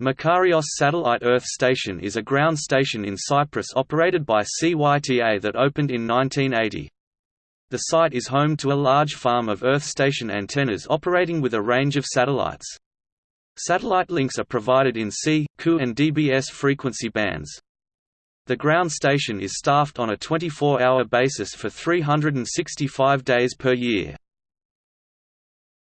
Makarios Satellite Earth Station is a ground station in Cyprus operated by CYTA that opened in 1980. The site is home to a large farm of Earth station antennas operating with a range of satellites. Satellite links are provided in C, Ku and DBS frequency bands. The ground station is staffed on a 24-hour basis for 365 days per year.